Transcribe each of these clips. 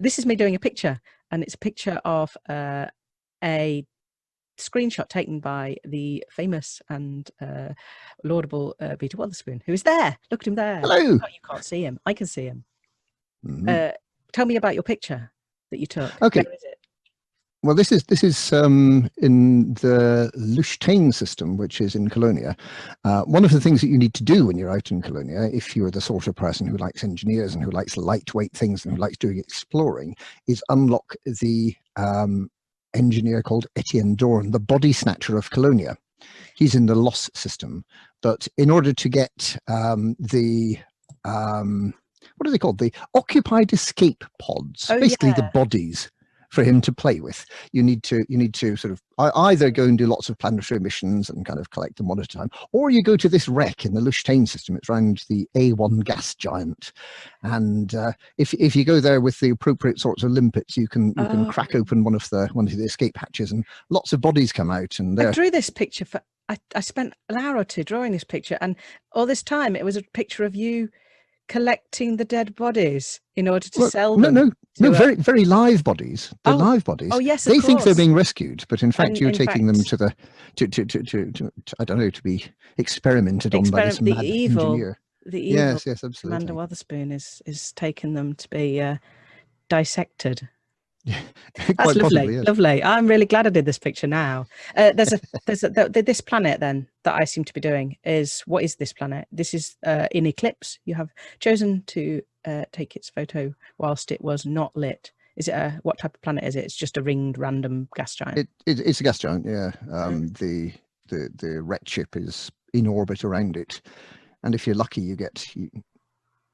this is me doing a picture, and it's a picture of uh, a screenshot taken by the famous and uh, laudable uh, Peter Wotherspoon, who is there. Look at him there. Hello. Oh, you can't see him. I can see him. Mhm. Uh, tell me about your picture that you took. Okay. Where is it? Well, this is this is um, in the Luchtaine system, which is in Colonia. Uh, one of the things that you need to do when you're out in Colonia, if you're the sort of person who likes engineers and who likes lightweight things and who likes doing exploring, is unlock the um, engineer called Etienne Dorn, the body snatcher of Colonia. He's in the Los system, but in order to get um, the um, what are they called? The occupied escape pods, Oh, basically the bodies for him to play with. You need to you need to sort of either go and do lots of planetary missions and kind of collect them one at a time, or you go to this wreck in the Luchtaine system. It's around the A1 gas giant, and uh, if if you go there with the appropriate sorts of limpets, you can you can Oh. crack open one of the one of the escape hatches, and lots of bodies come out, and I drew this picture for. I, I spent an hour or two drawing this picture, and all this time it was a picture of you collecting the dead bodies in order to Well, sell them. no no to a- very very live bodies. The Oh, live bodies. Oh yes, of they think they're being rescued, but in fact And you're in taking them to the to to, to, to, to, to I don't know to be experimented on by this Experiment- the mad evil engineer. the evil Yes, yes, Commander absolutely. Wotherspoon is is taking them to be uh, dissected. That's lovely, possibly, yes. lovely. I'm really glad I did this picture now. Uh, there's a there's a, th- th- this planet then that I seem to be doing is what is this planet? This is uh, in eclipse. You have chosen to uh, take its photo whilst it was not lit. Is it a what type of planet is it? It's just a ringed random gas giant. It, it, it's a gas giant, yeah. Mm. Um, the the the red ship is in orbit around it, and if you're lucky, you get you,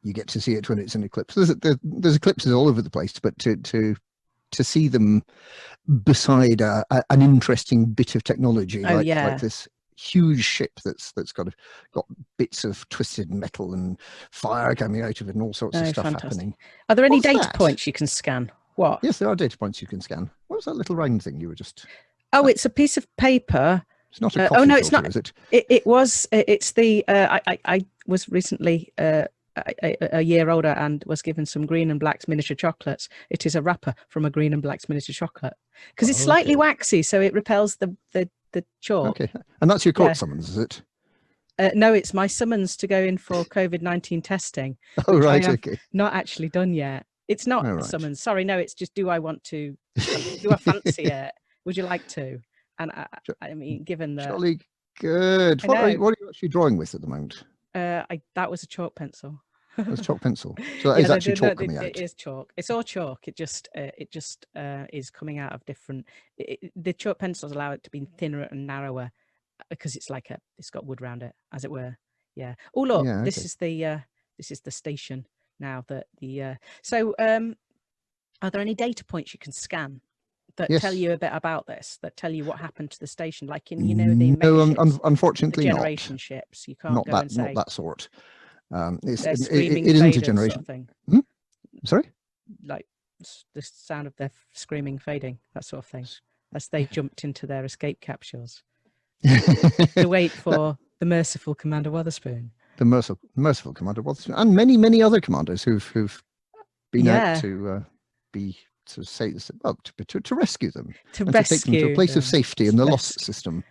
you get to see it when it's in eclipse. There's there, there's eclipses all over the place, but to to to see them beside a, a, an interesting bit of technology Oh, like yeah. like this huge ship that's that's got got bits of twisted metal and fire coming out of it and all sorts Oh, of stuff fantastic. happening. Are there any what's data that? points you can scan? What? Yes, there are data points you can scan. What was that little round thing you were just? Oh, it's a piece of paper It's not a Uh, oh, no, it's filter, not. is it? It, it was. It's the. Uh, I, I. I was recently uh, a, a- a year older and was given some Green and Black's miniature chocolates. It is a wrapper from a Green and Black's miniature chocolate because it's Oh, slightly okay. waxy, so it repels the the the chalk. Okay, and that's your court Yeah. summons, is it? Uh, no, it's my summons to go in for COVID nineteen testing. Oh, right, okay. Not actually done yet. It's not Oh, a right. summons. Sorry, no. It's just do I want to? Do I fancy it? Would you like to? And I, I mean, given that Jolly good. What are, you, what are you actually drawing with at the moment? uh, I, that was a chalk pencil. That's chalk pencil. So that is no, actually no, no, chalk coming it- out. It is chalk. It's all chalk. It just uh, it just uh, is coming out of different. It, it- the chalk pencils allow it to be thinner and narrower because it's like a it's got wood around it, as it were. Yeah. Oh look, Yeah, this is the uh, this is the station now that the uh, so um, are there any data points you can scan that tell you a bit about this? That tell you what happened to the station, like in you know the no, un- megaships, un- the unfortunately not. generation ships. You can't Not go that, and say not that sort. Um, it's, it, it- it isn't a generation. thing. Sorry. like the sound of their screaming fading, that sort of thing, as they jumped into their escape capsules to wait for the merciful Commander Wotherspoon. the merciful, merciful commander Watson, and many, many other commanders who've who've been Yeah. out to uh, be to say well to, to to rescue them To rescue to take them to a place of safety in the Los system.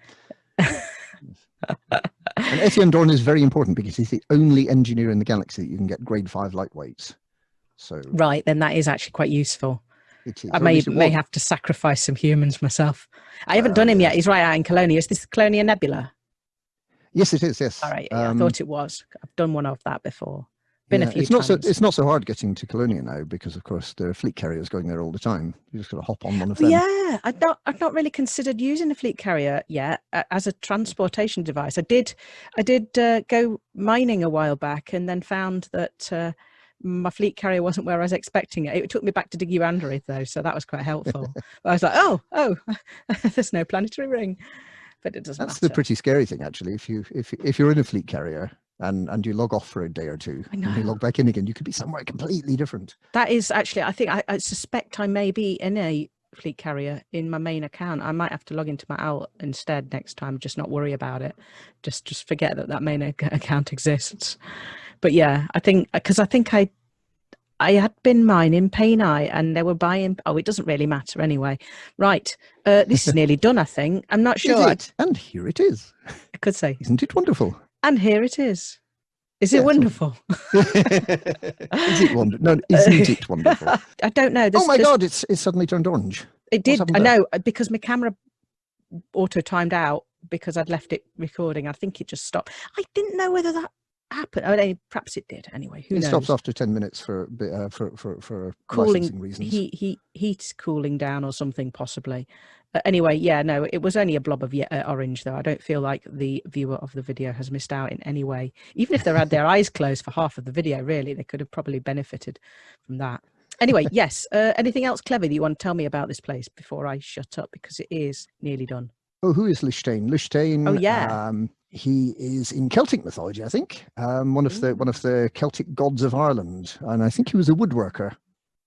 And Etienne Dorn is very important because he's the only engineer in the galaxy that you can get grade five lightweights. So Right, then that is actually quite useful. I may may have to sacrifice some humans myself. I haven't Well, done him yet. He's right out in Colonia. Is this the Colonia Nebula? Yes, it is. Yes. All right, yeah, I Um, thought it was. I've done one of that before. Been a few it's not so it's not so hard getting to Colonia now because of course there are fleet carriers going there all the time. You just got to hop on one of them. Yeah, I've not, I've not really considered using a fleet carrier yet as a transportation device. I did, I did uh, go mining a while back, and then found that uh, my fleet carrier wasn't where I was expecting it. It took me back to Diggy Android though, so that was quite helpful. but I was like, oh, oh, there's no planetary ring, but it doesn't That's matter. the pretty scary thing actually. If you if if you're in a fleet carrier and and you log off for a day or two and you log back in again, you could be somewhere completely different. That is actually, I think, I, I suspect I may be in a fleet carrier in my main account. I might have to log into my out instead next time. Just not worry about it. Just just forget that that main account exists. But yeah, I think because I think I I had been mining Painite and they were buying. Oh, it doesn't really matter anyway. Right. Uh, this is nearly done, I think. I'm not sure. And here it is. I could say. Isn't it wonderful? And here it is. Is it Yeah, wonderful? is it wonderful? No, isn't it wonderful? I don't know. oh my God, it's it's suddenly turned orange. It did. I know because my camera auto timed out because I'd left it recording. I think it just stopped. I didn't know whether that happened. I mean, perhaps it did. Anyway, who it knows? stops after 10 minutes for a bit, uh, for, for, for Cooling- reasons. Heat, heat, heat's cooling down or something possibly. Uh, anyway, yeah, no, it was only a blob of uh, orange though. I don't feel like the viewer of the video has missed out in any way. Even if they had their eyes closed for half of the video, really, they could have probably benefited from that. Anyway, yes. Uh, anything else clever that you want to tell me about this place before I shut up because it is nearly done. Oh, who is Lichtain? Lichtain. Oh, yeah. Um, he is in Celtic mythology, I think. Um, one of the one of the Celtic gods of Ireland, and I think he was a woodworker,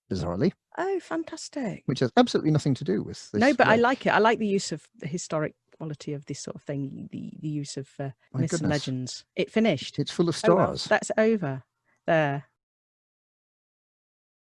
bizarrely, Oh, fantastic. which has absolutely nothing to do with this. no, but I like it. I like the use of the historic quality of this sort of thing, the, the use of uh, myths and legends. It finished. It's full of Oh, well, stars. that's over. There.